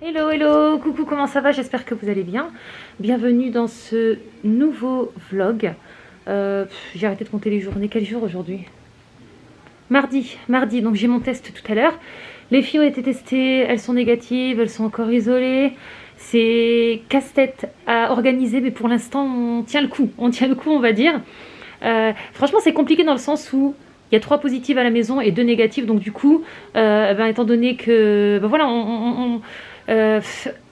Hello, hello, coucou, comment ça va? J'espère que vous allez bien. Bienvenue dans ce nouveau vlog. Euh, j'ai arrêté de compter les journées. Quel jour aujourd'hui? Mardi, mardi, donc j'ai mon test tout à l'heure. Les filles ont été testées, elles sont négatives, elles sont encore isolées. C'est casse-tête à organiser, mais pour l'instant, on tient le coup. On tient le coup, on va dire. Euh, franchement, c'est compliqué dans le sens où il y a trois positives à la maison et deux négatives. Donc du coup, euh, ben, étant donné que... Ben, voilà, on euh,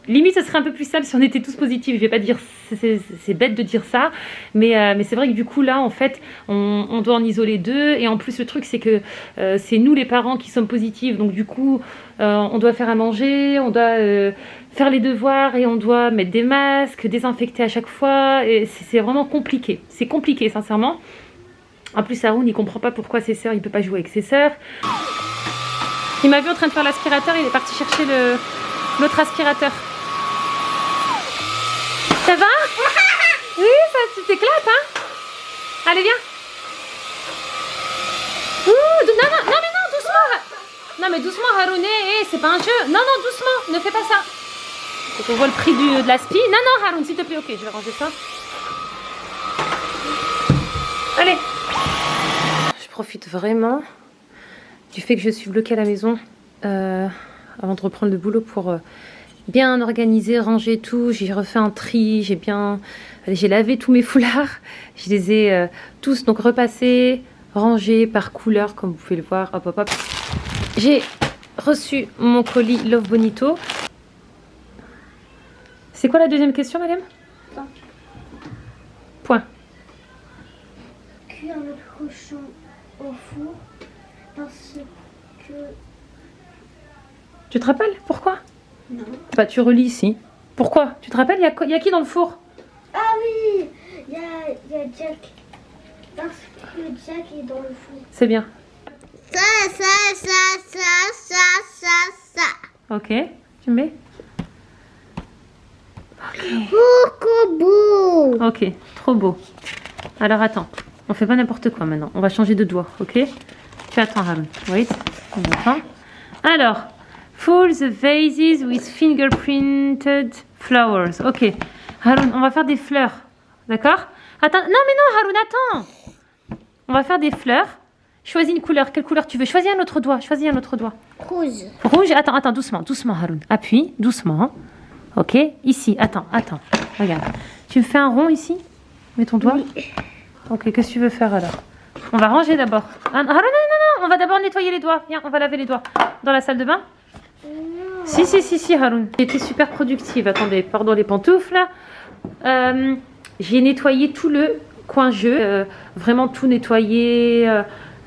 limite, ce serait un peu plus simple si on était tous positifs. Je vais pas dire, c'est bête de dire ça, mais, euh, mais c'est vrai que du coup là, en fait, on, doit en isoler deux. Et en plus, le truc, c'est que euh, c'est nous les parents qui sommes positifs. Donc du coup, on doit faire à manger, on doit faire les devoirs et on doit mettre des masques, désinfecter à chaque fois. Et c'est vraiment compliqué. C'est compliqué, sincèrement. En plus, Haroun, il comprend pas pourquoi ses sœurs, il peut pas jouer avec ses sœurs. Il m'a vu en train de faire l'aspirateur, il est parti chercher le, L'autre aspirateur. Ça va Oui, ça, tu t'éclates, hein Allez, viens. Ouh, non, non, non, mais non, doucement. Non, mais doucement, Haroun, eh, eh, c'est pas un jeu. Non, non, doucement, ne fais pas ça. Faut qu'on voit le prix du, de l'aspi. Non, non, Haroun, s'il te plaît. Ok, je vais ranger ça. Allez. Je profite vraiment du fait que je suis bloquée à la maison. Euh, avant de reprendre le boulot pour euh, bien organiser, ranger tout. J'ai refait un tri, j'ai bien... J'ai lavé tous mes foulards. Je les ai euh, tous donc repassés, rangés par couleur comme vous pouvez le voir. Hop, hop, hop. J'ai reçu mon colis Love Bonito. C'est quoi la deuxième question, madame? Point. Cuire le cochon au four parce que tu te rappelles Pourquoi Non. Bah tu relis ici. Pourquoi Tu te rappelles Il y, a qui dans le four? Ah oui Il y a, Jack. Parce que Jack est dans le four. C'est bien. Ça, ça, ça, ça, ça, ça, ça. Ok. Tu mets? Ok. beau. Ok, trop beau. Alors attends, on fait pas n'importe quoi maintenant. On va changer de doigt, ok? Tu attends, Ram. Wait. On attend. Alors, Full the vases with fingerprinted flowers. Ok. Haroun, on va faire des fleurs. D'accord? Attends. Non, mais non, Haroun, attends. On va faire des fleurs. Choisis une couleur. Quelle couleur tu veux? Choisis un autre doigt. Choisis un autre doigt. Rouge. Rouge. Attends, attends, doucement. Doucement, Haroun. Appuie. Doucement. Ok. Ici. Attends, attends. Regarde. Tu me fais un rond ici? Mets ton doigt. Ok. Qu'est-ce que tu veux faire alors? On va ranger d'abord. Ah, non, non, non. On va d'abord nettoyer les doigts. Viens, on va laver les doigts. Dans la salle de bain si, si, si, si, Haroun. J'ai été super productive. Attendez, pardon les pantoufles. Euh, j'ai nettoyé tout le coin jeu. Euh, vraiment tout nettoyé,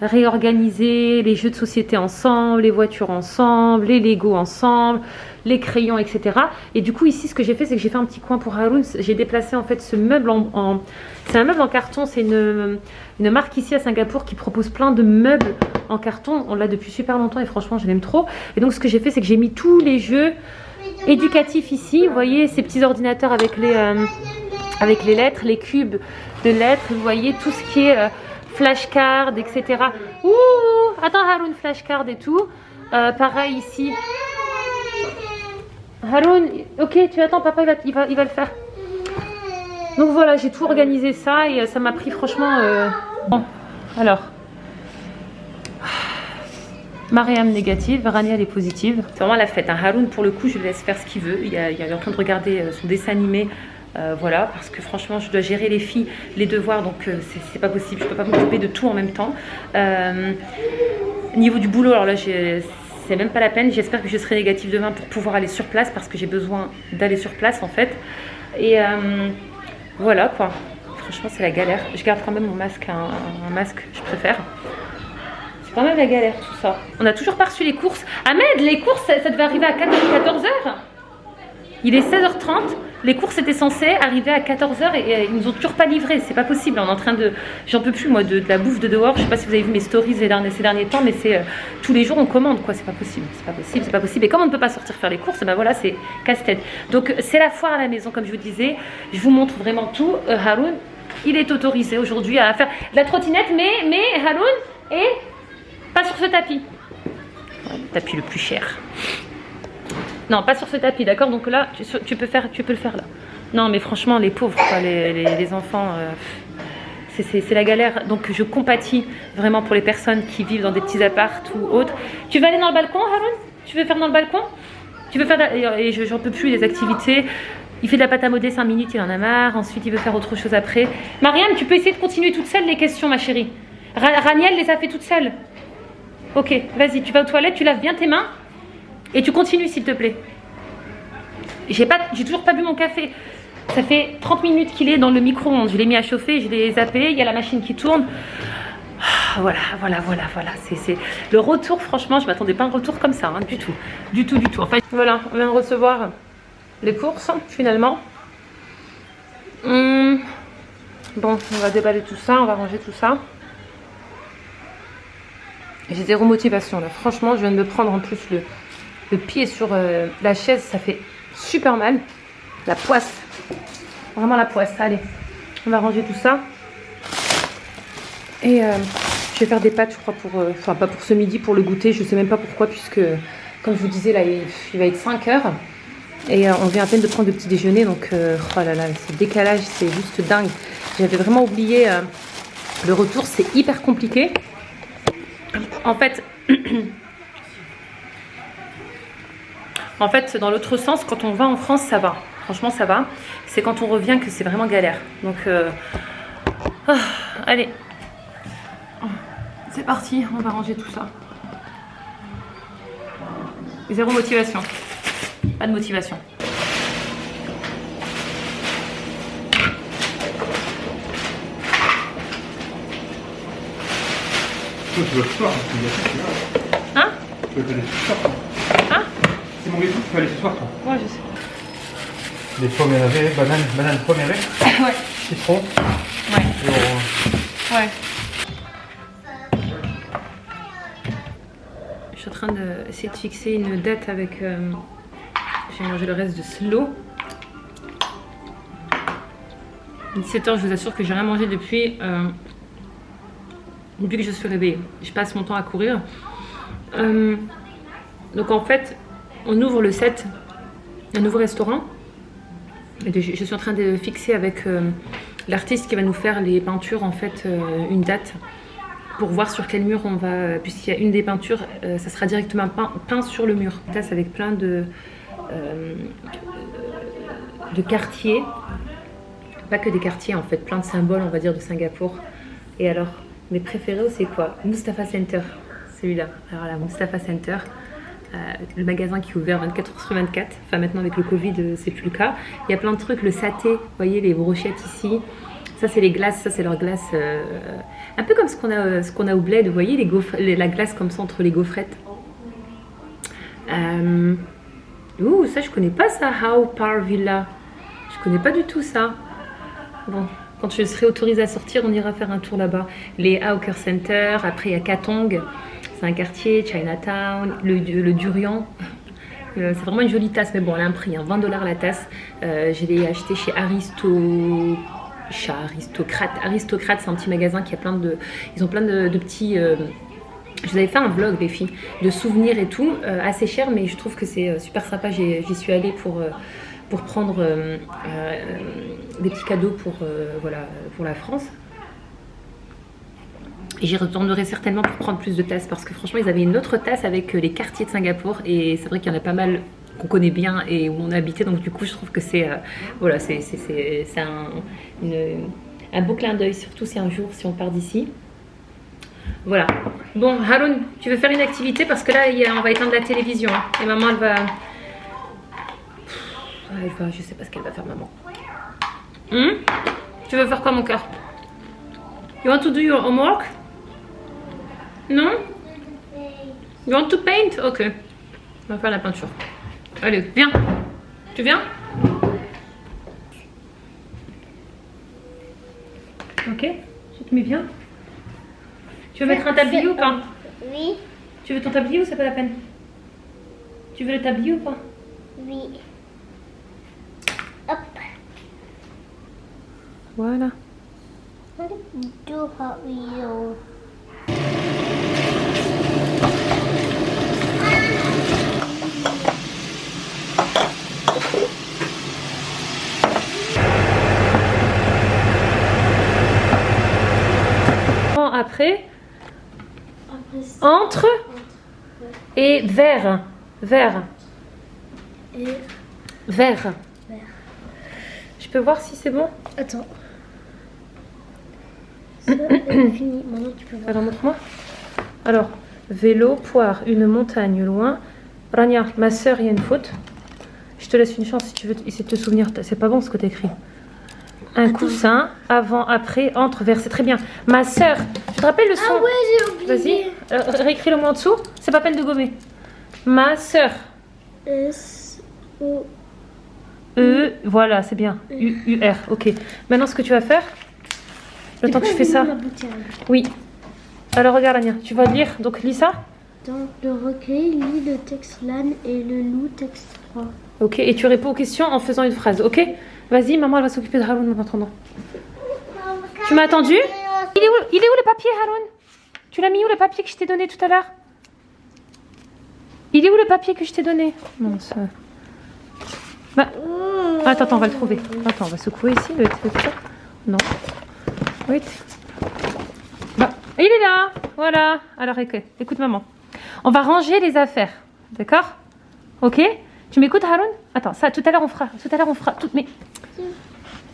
réorganisé. Les jeux de société ensemble, les voitures ensemble, les Lego ensemble, les crayons, etc. Et du coup, ici, ce que j'ai fait, c'est que j'ai fait un petit coin pour Haroun. J'ai déplacé en fait ce meuble en... C'est un meuble en carton. C'est une, une marque ici à Singapour qui propose plein de meubles en carton. On l'a depuis super longtemps et franchement, je l'aime trop. Et donc, ce que j'ai fait, c'est que j'ai mis tous les jeux éducatifs ici. Vous voyez, ces petits ordinateurs avec les, euh, avec les lettres, les cubes de lettres. Vous voyez, tout ce qui est euh, flashcard, etc. Ouh, attends Haroun, flashcard et tout. Euh, pareil ici. Haroun, ok, tu attends, papa, il va, il va, le faire. Donc voilà, j'ai tout organisé ça et ça m'a pris franchement... Bon, alors, Mariam négative, Rania elle est positive. C'est vraiment la fête. Hein. Haroun pour le coup je le laisse faire ce qu'il veut. Il, est en train de regarder euh, son dessin animé. Euh, voilà, parce que franchement je dois gérer les filles, les devoirs, donc euh, c'est pas possible, je peux pas m'occuper de tout en même temps. niveau du boulot, alors là c'est même pas la peine, j'espère que je serai négative demain pour pouvoir aller sur place, parce que j'ai besoin d'aller sur place en fait. Et voilà quoi, franchement c'est la galère. Je garde quand même mon masque, un masque je préfère. C'est quand même la galère tout ça. On a toujours pas reçu les courses. Ahmed, les courses, ça, devait arriver à 14, h Il est 16h30. Les courses étaient censées arriver à 14h et, ils nous ont toujours pas livré. C'est pas possible. On est en train de. J'en peux plus moi de, la bouffe de dehors. Je sais pas si vous avez vu mes stories ces derniers, temps, mais c'est euh, tous les jours on commande quoi. C'est pas possible. C'est pas possible. C'est pas possible. Et comme on ne peut pas sortir faire les courses, ben voilà, c'est casse-tête. Donc c'est la foire à la maison, comme je vous disais. Je vous montre vraiment tout. Euh, Haroun, il est autorisé aujourd'hui à faire la trottinette, mais mais Haroun est pas sur ce tapis. tapis le plus cher. Non, pas sur ce tapis, d'accord Donc là, tu, peux faire, tu peux le faire là. Non, mais franchement, les pauvres, les, enfants, euh, c'est- la galère. Donc je compatis vraiment pour les personnes qui vivent dans des petits apparts ou autres. Tu veux aller dans le balcon, Haroun? Tu veux faire dans le balcon? Tu veux faire... Et je- j'en peux plus, les activités. Il fait de la pâte à modeler 5 minutes, il en a marre. Ensuite, il veut faire autre chose après. Marianne, tu peux essayer de continuer toute seule les questions, ma chérie. Ra- Raniel les a fait toute seule. Ok, vas-y, tu vas aux toilettes, tu laves bien tes mains. Et tu continues, s'il te plaît. J'ai toujours pas bu mon café. Ça fait 30 minutes qu'il est dans le micro-ondes. Je l'ai mis à chauffer, je l'ai zappé. Il y a la machine qui tourne. Ah, Voilà, voilà, voilà, voilà. C'est, le retour. Franchement, je m'attendais pas à un retour comme ça, hein, du tout, du tout, du tout. Enfin, voilà, on vient de recevoir les courses finalement. Hum, Bon, on va déballer tout ça, on va ranger tout ça. J'ai zéro motivation là. Franchement, je viens de me prendre en plus le, le pied sur euh, la chaise, ça fait super mal. La poisse. Vraiment la poisse. Allez, on va ranger tout ça. Et euh, je vais faire des pâtes, je crois, pour. euh, Enfin, pas pour ce midi, pour le goûter. Je sais même pas pourquoi, puisque, comme je vous disais, là, il, il va être 5 heures. Et on vient à peine de prendre le petit déjeuner. Donc, oh là là, ce décalage, c'est juste dingue. J'avais vraiment oublié le retour. C'est hyper compliqué. En fait. En fait, dans l'autre sens, quand on va en France, ça va. Franchement, ça va. C'est quand on revient que c'est vraiment galère. Donc, euh, ah, allez. C'est parti, on va ranger tout ça. Zéro motivation. Pas de motivation. Toi, tu vas soir. Hein Tu vas soir. Hein C'est mon gâteau, tu vas aller ce soir, toi. Ouais, je sais. Les pommes énervées, bananes, bananes pommes Ouais. citron, Ouais. et on- Ouais. Je suis en train d'essayer de fixer une date avec. euh, J'ai mangé le reste de slow. 17h, je vous assure que j'ai rien mangé depuis. euh, depuis que je suis réveillée. Je passe mon temps à courir. Euh, donc en fait, on ouvre le 7, un nouveau restaurant. Je suis en train de fixer avec euh, l'artiste qui va nous faire les peintures en fait euh, une date pour voir sur quel mur on va puisqu'il y a une des peintures euh, ça sera directement peint, sur le mur. Tasse avec plein de euh, de quartiers. Pas que des quartiers en fait plein de symboles on va dire de Singapour. Et alors mes préférés c'est quoi? Mustafa Center celui-là. Alors là Mustafa Center. euh, le magasin qui est ouvert 24 heures sur 24. Enfin, maintenant, avec le Covid, euh, c'est plus le cas. Il y a plein de trucs. Le saté, vous voyez, les brochettes ici. Ça, c'est les glaces. Ça, c'est leur glace. euh, un peu comme ce qu'on a, euh, ce a au bled. Vous voyez, les la glace comme ça entre les gaufrettes. Euh, Ouh, ça, je connais pas ça. How Par Villa. Je connais pas du tout ça. Bon, quand je serai autorisée à sortir, on ira faire un tour là-bas. Les Hawker Center. Après, il y a Katong. C'est un quartier, Chinatown, le, Durian. Euh, c'est vraiment une jolie tasse, mais bon, elle a un prix, hein, 20 dollars la tasse. Euh, je l'ai acheté chez Aristo... Aristocrate. Aristocrate, c'est un petit magasin qui a plein de... Ils ont plein de, petits... euh, Je vous avais fait un vlog, les filles, de souvenirs et tout. euh, assez cher, mais je trouve que c'est super sympa. J'y suis allée pour... pour prendre des petits cadeaux pour, voilà, pour la France. Et j'y retournerai certainement pour prendre plus de tasses parce que franchement, ils avaient une autre tasse avec euh, les quartiers de Singapour et c'est vrai qu'il y en a pas mal qu'on connaît bien et où on a habité. Donc du coup, je trouve que c'est euh, voilà, c'est un, un beau clin d'œil, surtout si un jour, si on part d'ici. Voilà. Bon, Haroun, tu veux faire une activité? Parce que là, on va éteindre la télévision hein. et maman, elle va... Elle va, je sais pas ce qu'elle va faire, maman. Hmm? Tu veux faire quoi, mon cœur? You want to do your homework? Non? You want to paint? Ok. On va faire la peinture. Allez, viens. Tu viens? Ok. Tu te mets bien Tu veux mettre un tablier ou pas? Oui, Tu veux ton tablier ou c'est pas la peine? Tu veux le tablier ou pas? Oui. Hop. Voilà. Do Hot Wheels. après Après, c'est Entre et vers. Vers. Vers. Je peux voir si c'est bon? Attends. Ça, fini. Maintenant, tu peux voir. Alors montre-moi. Alors, vélo, poire, une montagne loin. Rania, ma soeur, il y a une faute. Je te laisse une chance si tu veux essayer de te souvenir. C'est pas bon ce que tu écrit. Un coussin, avant, après, entre, vers. C'est très bien. Ma soeur, tu te rappelles le son? Ah ouais, j'ai oublié. Vas-y, réécris le mot en dessous. C'est pas peine de gommer. Ma soeur. S, O, E, voilà, c'est bien. U, U, R, ok. Maintenant, ce que tu vas faire, le temps que tu fais ça. Oui. Alors, regarde, Ania, tu vas lire. Donc, lis ça. Dans le recueil, lis le texte LAN et le loup texte 3. Ok, et tu réponds aux questions en faisant une phrase, ok? Vas-y, maman, elle va s'occuper de Haroun en attendant. Tu m'as attendu? Il est, où, il est où le papier, Haroun? Tu l'as mis où le papier que je t'ai donné tout à l'heure? Il est où le papier que je t'ai donné? Non, ça... Bah, attends, attends, on va le trouver. Attends, on va secouer ici le truc. Non. Oui. Bah, il est là Voilà. Alors, écoute, écoute maman. On va ranger les affaires. D'accord? Ok? Tu m'écoutes, Haroun? Attends, ça, tout à l'heure, on fera. Tout à l'heure, on fera. Tout, mais...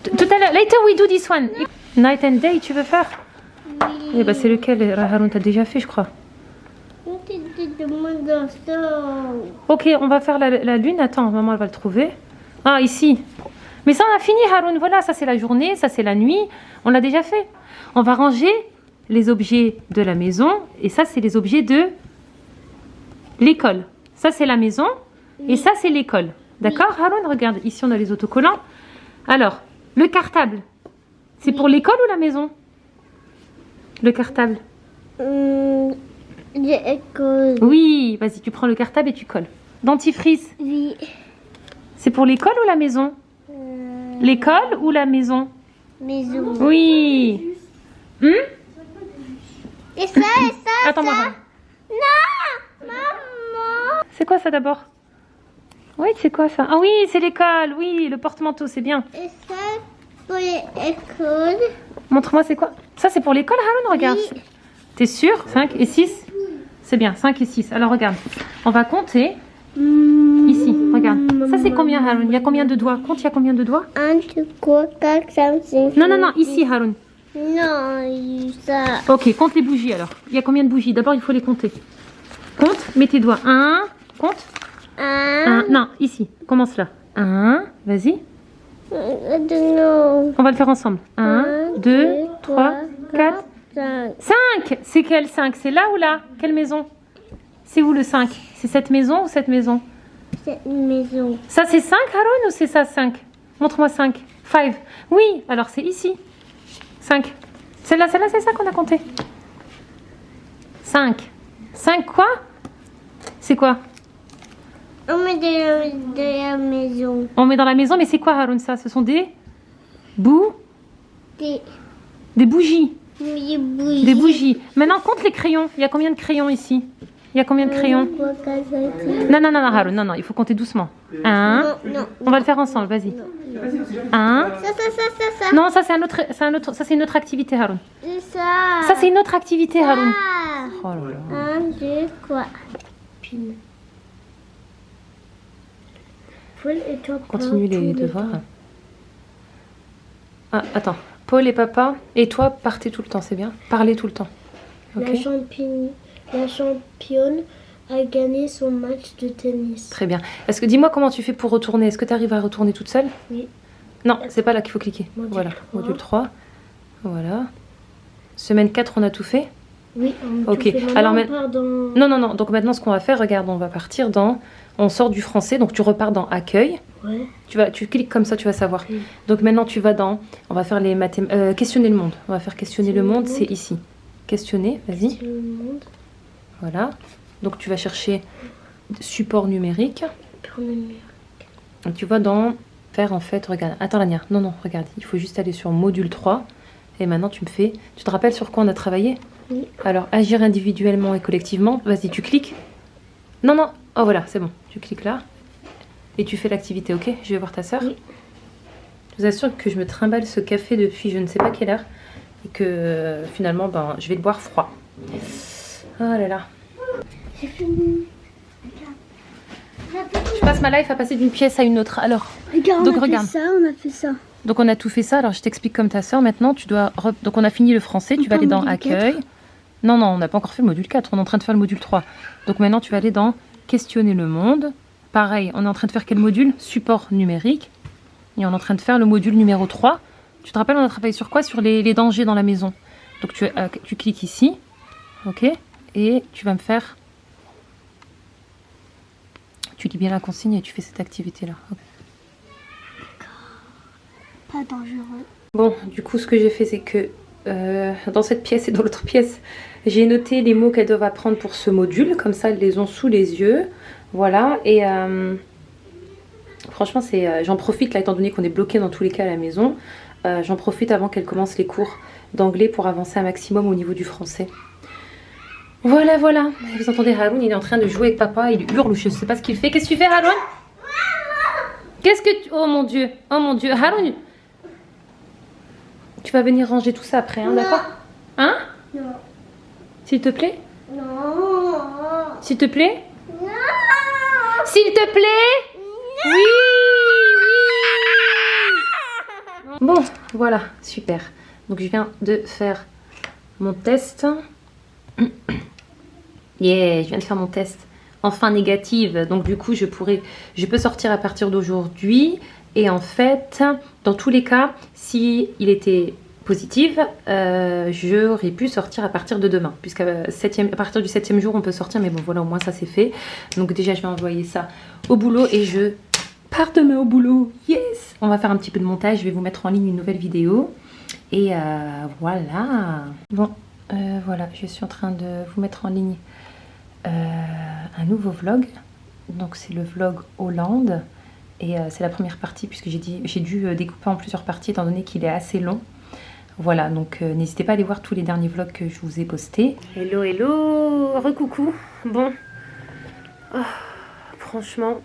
Tout tout à l'heure, later we do this one. Night and day, tu veux faire? Eh ben, c'est lequel, Haroun T'as déjà fait, je crois. Ok, on va faire la, la lune. Attends, maman, elle va le trouver. Ah, ici. Mais ça, on a fini, Haroun. Voilà, ça, c'est la journée, ça, c'est la nuit. On l'a déjà fait. On va ranger les objets de la maison. Et ça, c'est les objets de l'école. Ça, c'est la maison. Et ça, c'est l'école. D'accord, Haroun? Regarde, ici, on a les autocollants. Alors, le cartable, c'est pour l'école ou la maison? Le cartable Hum. Oui, vas-y, tu prends le cartable et tu colles. Dentifrice, Oui. c'est pour l'école ou la maison? Euh, L'école ou la maison? Maison. Oui. Hum? Et ça, et ça, Attends-moi. ça. Haroun. Non Maman C'est quoi ça d'abord? Oui, c'est quoi ça? Ah oui, c'est l'école. Oui, le porte-manteau, c'est bien. Et ça, pour l'école. Montre-moi, c'est quoi Ça, c'est pour l'école, Haroun Regarde. Oui. T'es sûr 5 et 6 C'est bien, 5 et 6. Alors, regarde. On va compter ici. Regarde. Ça, c'est combien, Haroun Il y a combien de doigts Compte, il y a combien de doigts 1, 2, 3, 4, 5, 6. Non, non, non, ici, Haroun. Non, ça. Ok, compte les bougies alors. Il y a combien de bougies D'abord, il faut les compter. Compte, mets tes doigts. 1, compte. 1, Un. Non, ici. Commence là. 1, vas-y. Non. On va le faire ensemble. 1, 2, 3, 4, 5. 5 C'est quelle 5 C'est là ou là? Quelle maison? C'est où le 5 C'est cette maison ou cette maison? C'est une maison. Ça c'est 5 Haroun ou c'est ça 5 Montre-moi 5. 5. Oui, alors c'est ici. 5. Celle-là, celle-là, c'est ça qu'on a compté. 5. 5 quoi? C'est quoi? On met de la, de la maison. On met dans la maison, mais c'est quoi Haroun ça? Ce sont des bouts? Des, Des bougies. des bougies. Des bougies. Maintenant, compte les crayons. Il y a combien de crayons ici? Il y a combien de crayons? cinq, six. Non, non, non, non, Haroun, non, non, il faut compter doucement. 1. Non, non. On va le faire ensemble, vas-y. 1. Ça, ça, ça, ça, ça. Non, ça c'est un autre, c'est un autre, ça c'est une autre activité, Haroun. Ça. Ça c'est une autre activité, Haroun. Ah. Oh là là. Un, deux, trois. Paul et toi, Continue les devoirs. Ah, attends. Paul et papa et toi partez tout le temps, c'est bien. Parlez tout le temps. La, championne, la championne a gagné son match de tennis. Très bien. Est-ce que dis-moi comment tu fais pour retourner? Est-ce que tu arrives à retourner toute seule? Oui. Non, c'est pas là qu'il faut cliquer. Module voilà, 3. module 3. Voilà. Semaine 4, on a tout fait? Oui, on Ok. Maintenant, alors, dans... Non, non, non. Donc maintenant, ce qu'on va faire, regarde, on va partir dans. On sort du français, donc tu repars dans accueil. Ouais. Tu, vas, tu cliques comme ça, tu vas savoir. Oui. Donc maintenant, tu vas dans. On va faire les mathém... euh, questionner le monde. On va faire questionner le monde, c'est ici. Questionner, vas-y. Le monde. Voilà. Donc tu vas chercher support numérique. Une- Et tu vas dans faire en fait, regarde. Attends, Lania. Non, non, regarde. Il faut juste aller sur module 3. Et maintenant, tu me fais. Tu te rappelles sur quoi on a travaillé? Oui. Alors, agir individuellement et collectivement. Vas-y, tu cliques. Non, non. Oh, voilà, c'est bon. Tu cliques là. Et tu fais l'activité, ok Je vais voir ta soeur. Oui. Je vous assure que je me trimballe ce café depuis je ne sais pas quelle heure. Et que euh, finalement, ben, je vais le boire froid. Oh là là. J'ai fini. Je passe ma life à passer d'une pièce à une autre. Alors, Regarde, Donc, on a regarde. fait ça, on a fait ça. donc on a tout fait ça. Alors, je t'explique comme ta soeur. Maintenant, tu dois... re- Donc, on a fini le français. Tu vas aller dans accueil. Non, non, on n'a pas encore fait le module 4. On est en train de faire le module 3. Donc, maintenant, tu vas aller dans questionner le monde. Pareil, on est en train de faire quel module? Support numérique. Et on est en train de faire le module numéro 3. Tu te rappelles, on a travaillé sur quoi? Sur les, les dangers dans la maison. Donc, tu, euh, tu cliques ici. OK Et tu vas me faire... Tu lis bien la consigne et tu fais cette activité-là. Pas dangereux. Bon, du coup, ce que j'ai fait, c'est que euh, dans cette pièce et dans l'autre pièce, j'ai noté les mots qu'elles doivent apprendre pour ce module. Comme ça, elles les ont sous les yeux. Voilà. Et euh, franchement, c'est, euh, j'en profite là, étant donné qu'on est bloqué dans tous les cas à la maison. j'en profite avant qu'elles commencent les cours d'anglais pour avancer un maximum au niveau du français. Voilà, voilà. Vous entendez Haroun, il est en train de jouer avec papa. Il hurle je sais pas ce qu'il fait. Qu'est-ce que tu fais, Haroun? Qu'est-ce que tu... Oh mon Dieu. Oh mon Dieu. Haroun, tu vas venir ranger tout ça après, hein, d'accord Hein Non. S'il te plaît Non. S'il te plaît Non. S'il te plaît Oui, oui Bon, voilà, super. Donc je viens de faire mon test. Yeah, je viens de faire mon test. Enfin négative, donc du coup je pourrais, je peux sortir à partir d'aujourd'hui. Et en fait, dans tous les cas, si il était positif, euh, j'aurais pu sortir à partir de demain, puisqu'à septième- à partir du septième jour on peut sortir, mais bon voilà au moins ça c'est fait. Donc déjà je vais envoyer ça au boulot et je pars demain au boulot. Yes On va faire un petit peu de montage, je vais vous mettre en ligne une nouvelle vidéo. Et euh, voilà. Bon, euh, voilà, je suis en train de vous mettre en ligne euh, un nouveau vlog. Donc c'est le vlog Hollande. Et euh, c'est la première partie puisque j'ai dû euh, découper en plusieurs parties étant donné qu'il est assez long. Voilà, donc n'hésitez pas à aller voir tous les derniers vlogs que je vous ai postés. Hello, hello, recoucou. Bon, Oh, franchement,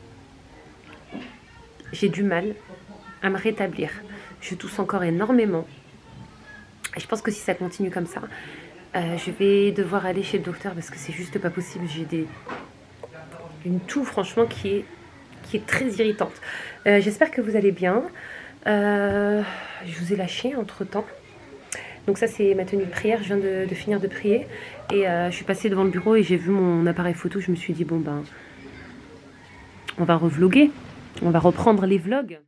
j'ai du mal à me rétablir. Je tousse encore énormément. Et je pense que si ça continue comme ça, euh, je vais devoir aller chez le docteur parce que c'est juste pas possible. J'ai des une toux franchement qui est très irritante. Euh, J'espère que vous allez bien. Euh, je vous ai lâché entre temps. Donc ça c'est ma tenue de prière. Je viens de, de finir de prier et je suis passée devant le bureau et j'ai vu mon appareil photo. Je me suis dit bon ben on va revloguer, on va reprendre les vlogs.